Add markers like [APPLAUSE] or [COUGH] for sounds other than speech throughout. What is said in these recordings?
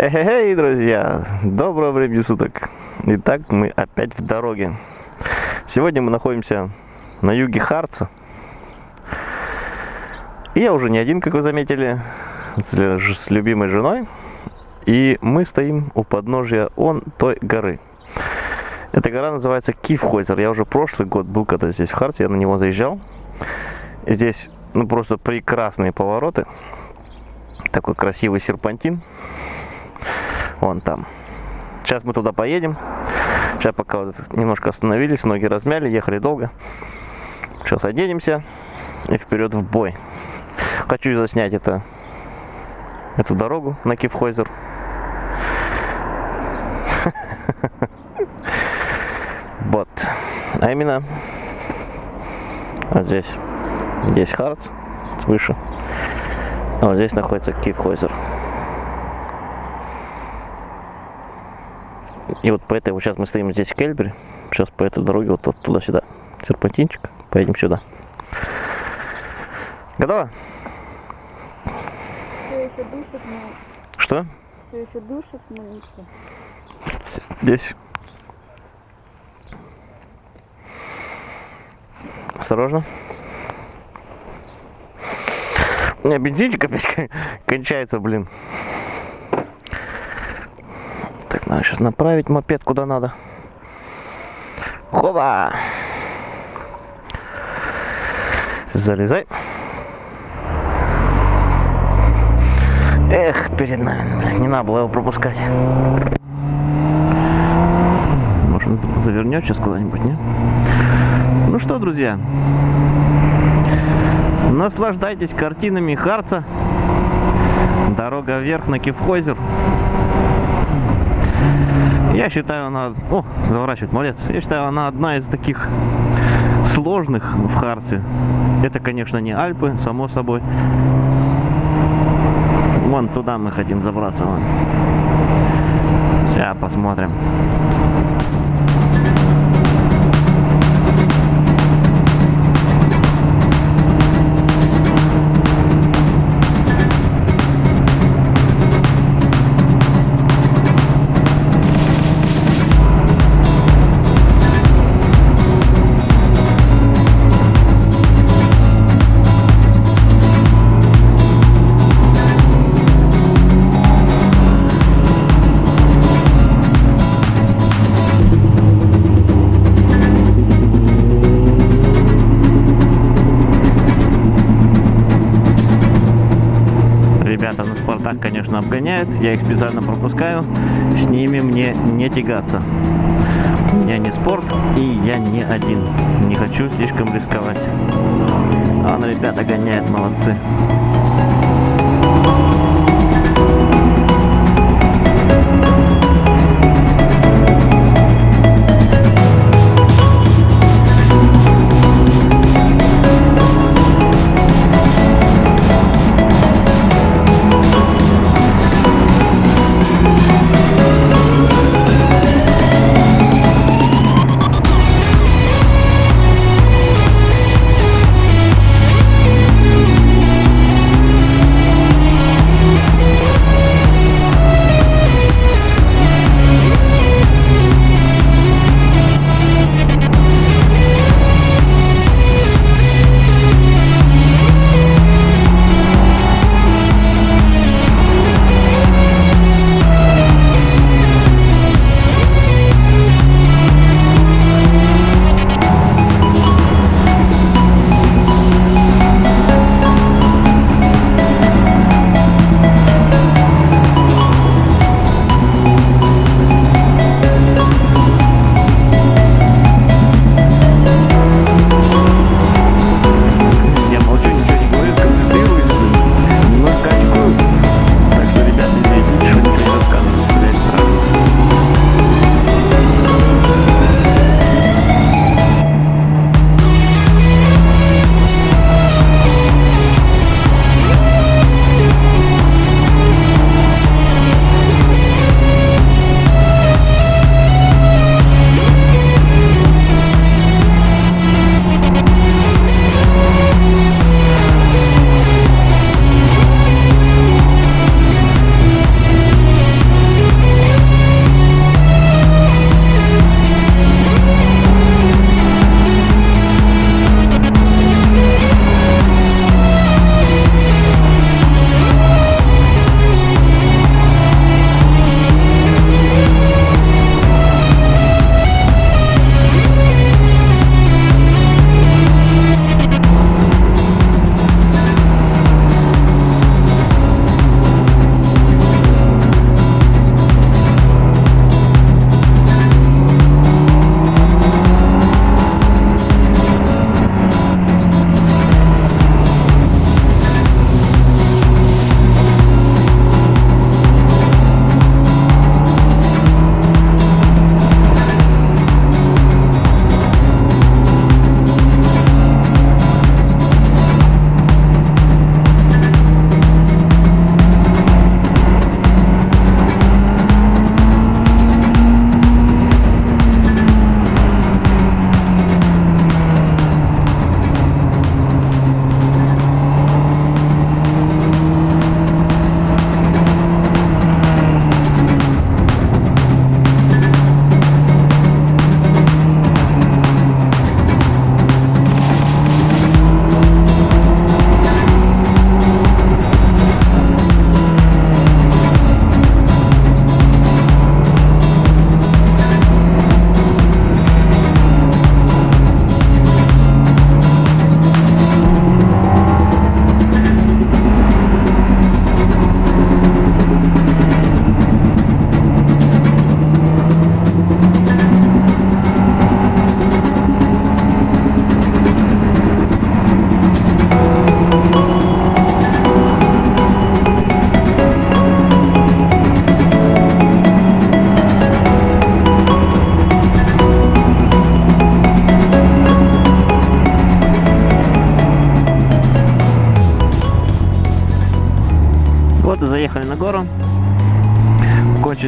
Эй, друзья! Доброго времени суток! Итак, мы опять в дороге. Сегодня мы находимся на юге Харца. И я уже не один, как вы заметили, с, любимой женой. И мы стоим у подножия он той горы. Эта гора называется Кифхойзер. Я уже прошлый год был, когда здесь в Харце, я на него заезжал. И здесь ну, просто прекрасные повороты. Такой красивый серпантин. Вон там. Сейчас мы туда поедем. Сейчас пока вот немножко остановились, ноги размяли, ехали долго. Сейчас оденемся и вперед в бой. Хочу заснять это, эту дорогу на Кифхойзер. [LAUGHS] Вот. А именно вот здесь. Здесь Харц, выше. А вот здесь находится Кифхойзер. И вот по этой, вот сейчас мы стоим здесь в. Сейчас по этой дороге вот туда-сюда. Серпантинчик. Поедем сюда. Готово? Все еще душит, но... Что? Все еще душит, но ничего. Здесь. Осторожно. У меня бензинчик опять [LAUGHS] кончается, блин. Надо сейчас направить мопед куда надо. Хоба! Залезай. Эх, перед нами. Не надо было его пропускать. Может, завернет сейчас куда-нибудь, не? Ну что, друзья, наслаждайтесь картинами Харца. Дорога вверх на Кифхойзер. Я считаю, она... О, заворачивает, молодец. Я считаю, она одна из таких сложных в Харце. Это, конечно, не Альпы, само собой. Вон туда мы хотим забраться. Вон. Сейчас посмотрим. Ребята на Спартак, конечно, обгоняют. Я их специально пропускаю. С ними мне не тягаться. Меня не спорт, и я не один. Не хочу слишком рисковать. А он, ребята, гоняет, молодцы.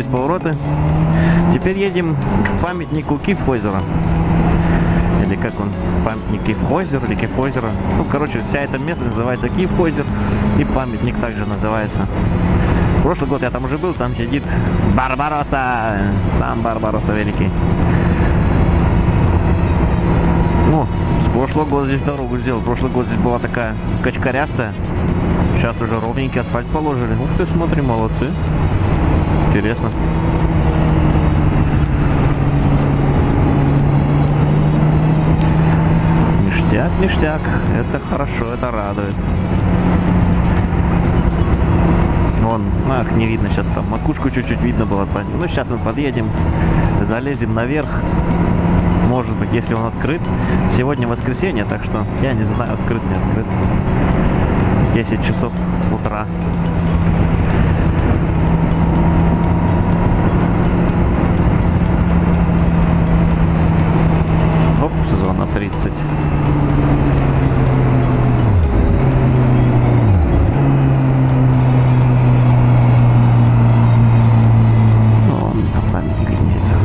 Кончились повороты. Теперь едем к памятнику Кифхойзера. Или как он, памятник Кифхойзер или Кифхойзера. Ну, короче, вся эта место называется Кифхойзер. И памятник также называется. Прошлый год я там уже был, там сидит Барбароса. Сам Барбароса великий. О, с прошлого года здесь дорогу сделал. Прошлый год здесь была такая качкарястая. Сейчас уже ровненький асфальт положили. Ух ты, смотри, молодцы. Интересно. Ништяк, ништяк. Это хорошо, это радует. Вон, ах, не видно сейчас там. Макушку чуть-чуть видно было. Ну, сейчас мы подъедем, залезем наверх. Может быть, если он открыт. Сегодня воскресенье, так что я не знаю, открыт, не открыт. 10 часов утра. 30. Вон там памятник виднеется.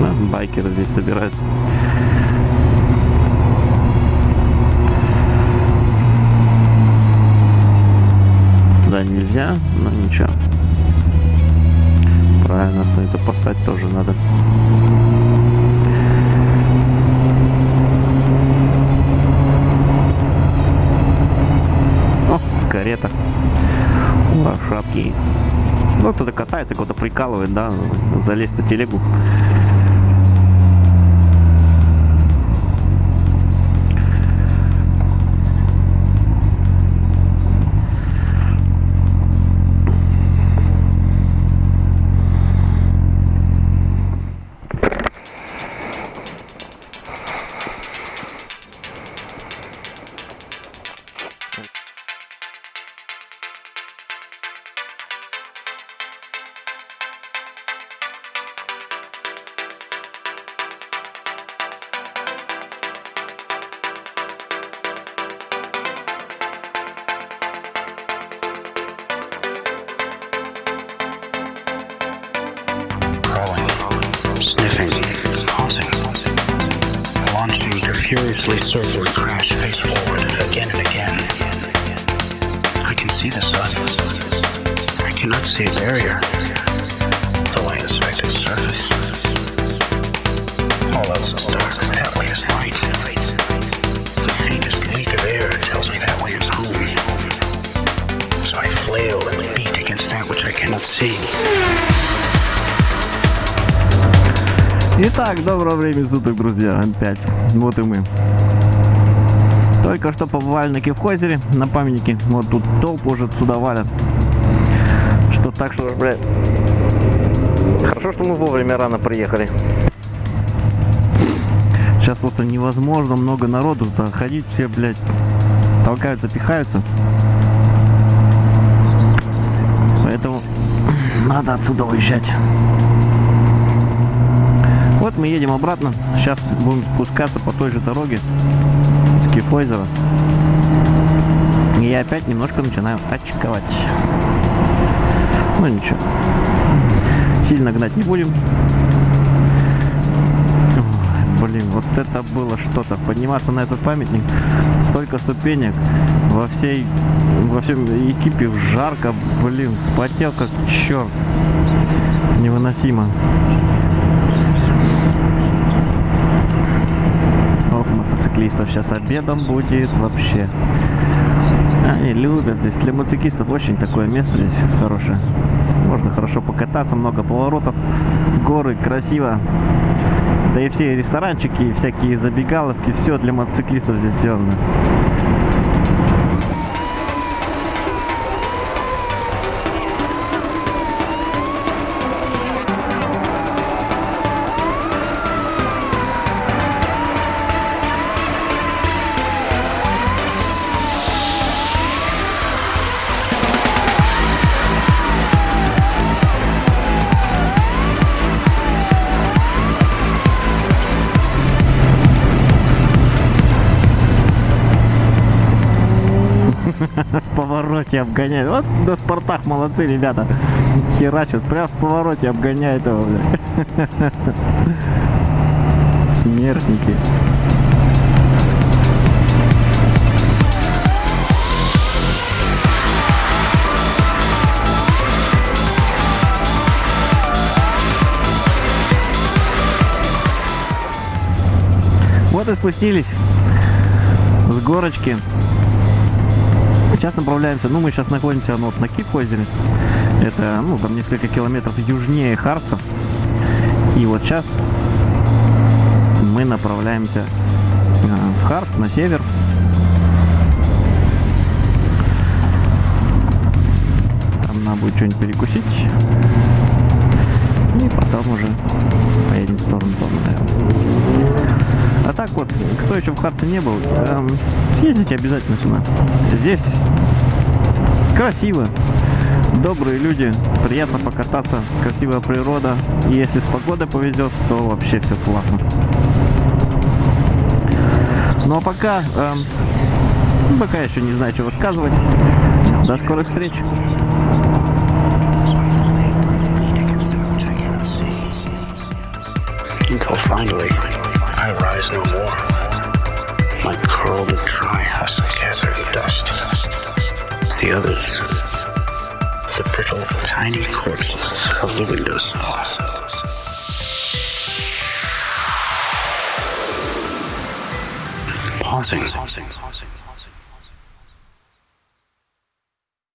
Да, байкеры здесь собираются. Нельзя, но ничего. Правильно, остается спасать тоже надо. О, карета. Ура, шапки. Ну, кто-то катается, кого-то прикалывает, да, залезть на телегу. Circle and crash face forward again and again. I can see the sun. I cannot see a barrier, Итак, доброго времени суток, друзья, опять. Вот и мы. Только что побывали на Кевхозере, на памятнике. Вот тут толпу уже сюда валят. Что так, что, блядь. Хорошо, что мы вовремя рано приехали. Сейчас просто невозможно много народу туда ходить, все, блядь, толкаются, пихаются. Поэтому надо отсюда уезжать. Вот мы едем обратно. Сейчас будем спускаться по той же дороге с Кифойзера. И я опять немножко начинаю очковать. Ну ничего. Сильно гнать не будем. Ой, блин, вот это было что-то. Подниматься на этот памятник. Столько ступенек. Во всей во всем экипе жарко, блин, спотел как черт. Невыносимо. Мотоциклистов сейчас обедом будет вообще. Они любят здесь. Для мотоциклистов очень такое место здесь хорошее. Можно хорошо покататься, много поворотов, горы, красиво. Да и все ресторанчики, всякие забегаловки, все для мотоциклистов здесь сделано. [LAUGHS] повороте обгоняет. Вот на спортах молодцы, ребята. Херачат, прям в повороте обгоняет его, бля. [LAUGHS] Смертники. Вот и спустились с горочки. Сейчас направляемся, ну мы сейчас находимся ну, вот на Кип-озере. Это, ну, там несколько километров южнее Харца. И вот сейчас мы направляемся э, в Харц, на север. Там надо будет что-нибудь перекусить. И потом уже поедем в сторону наверное. Вот, кто еще в Харце не был, эм, съездите обязательно сюда. Здесь красиво, добрые люди, приятно покататься, красивая природа. И если с погодой повезет, то вообще все классно. Ну а пока, эм, пока еще не знаю, что высказывать. До скорых встреч. Until finally, I rise no more. My curled and dry husk gathered dust. The others, the brittle, tiny corpses of the windowsills. Pausing